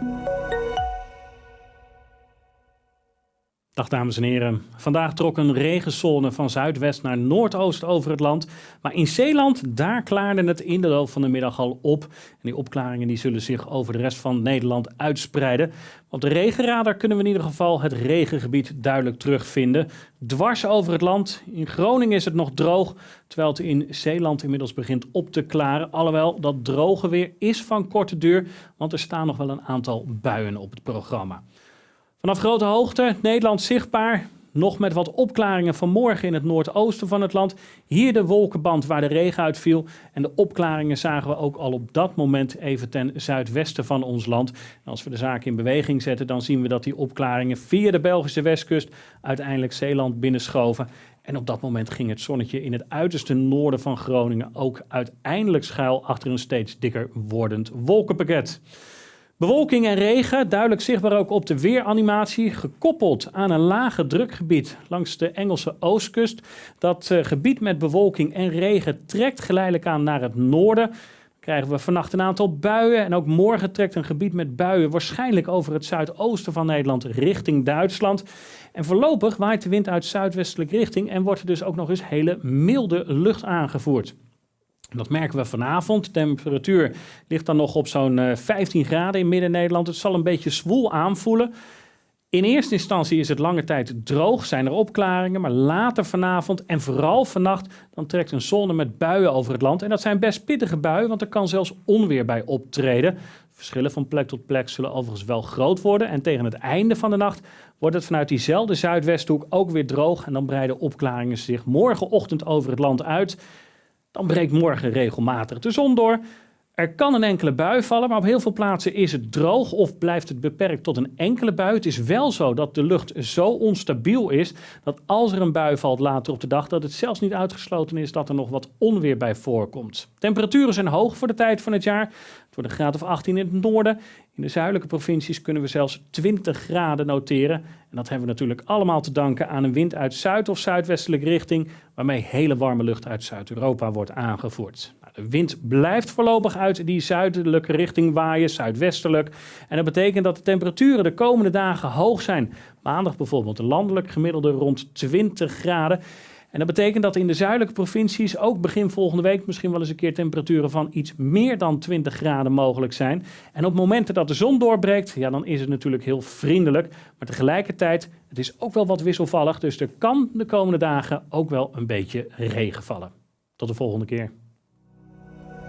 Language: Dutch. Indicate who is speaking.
Speaker 1: Música Dag dames en heren. Vandaag trok een regenzone van zuidwest naar noordoost over het land. Maar in Zeeland, daar klaarde het in de loop van de middag al op. En die opklaringen die zullen zich over de rest van Nederland uitspreiden. Op de regenradar kunnen we in ieder geval het regengebied duidelijk terugvinden. Dwars over het land. In Groningen is het nog droog, terwijl het in Zeeland inmiddels begint op te klaren. Alhoewel dat droge weer is van korte duur, want er staan nog wel een aantal buien op het programma. Vanaf grote hoogte, Nederland zichtbaar. Nog met wat opklaringen vanmorgen in het noordoosten van het land. Hier de wolkenband waar de regen uitviel. En de opklaringen zagen we ook al op dat moment even ten zuidwesten van ons land. Als we de zaak in beweging zetten, dan zien we dat die opklaringen via de Belgische westkust uiteindelijk Zeeland binnenschoven. En op dat moment ging het zonnetje in het uiterste noorden van Groningen ook uiteindelijk schuil achter een steeds dikker wordend wolkenpakket. Bewolking en regen, duidelijk zichtbaar ook op de weeranimatie, gekoppeld aan een lage drukgebied langs de Engelse oostkust. Dat uh, gebied met bewolking en regen trekt geleidelijk aan naar het noorden. Krijgen we vannacht een aantal buien en ook morgen trekt een gebied met buien waarschijnlijk over het zuidoosten van Nederland richting Duitsland. En voorlopig waait de wind uit zuidwestelijke richting en wordt er dus ook nog eens hele milde lucht aangevoerd. Dat merken we vanavond. De temperatuur ligt dan nog op zo'n 15 eh, graden in Midden-Nederland. Het zal een beetje zwoel aanvoelen. In eerste instantie is het lange tijd droog, zijn er opklaringen, maar later vanavond en vooral vannacht dan trekt een zone met buien over het land. En dat zijn best pittige buien, want er kan zelfs onweer bij optreden. Verschillen van plek tot plek zullen overigens wel groot worden en tegen het einde van de nacht wordt het vanuit diezelfde zuidwesthoek ook weer droog en dan breiden opklaringen zich morgenochtend over het land uit. Dan breekt morgen regelmatig de zon door. Er kan een enkele bui vallen, maar op heel veel plaatsen is het droog of blijft het beperkt tot een enkele bui. Het is wel zo dat de lucht zo onstabiel is dat als er een bui valt later op de dag, dat het zelfs niet uitgesloten is dat er nog wat onweer bij voorkomt. Temperaturen zijn hoog voor de tijd van het jaar. Het wordt een graad of 18 in het noorden. In de zuidelijke provincies kunnen we zelfs 20 graden noteren. En dat hebben we natuurlijk allemaal te danken aan een wind uit zuid- of zuidwestelijke richting, waarmee hele warme lucht uit Zuid-Europa wordt aangevoerd. De wind blijft voorlopig uit die zuidelijke richting waaien, zuidwestelijk. En dat betekent dat de temperaturen de komende dagen hoog zijn. Maandag bijvoorbeeld een landelijk gemiddelde rond 20 graden. En dat betekent dat in de zuidelijke provincies ook begin volgende week misschien wel eens een keer temperaturen van iets meer dan 20 graden mogelijk zijn. En op momenten dat de zon doorbreekt, ja, dan is het natuurlijk heel vriendelijk. Maar tegelijkertijd, het is ook wel wat wisselvallig. Dus er kan de komende dagen ook wel een beetje regen vallen. Tot de volgende keer.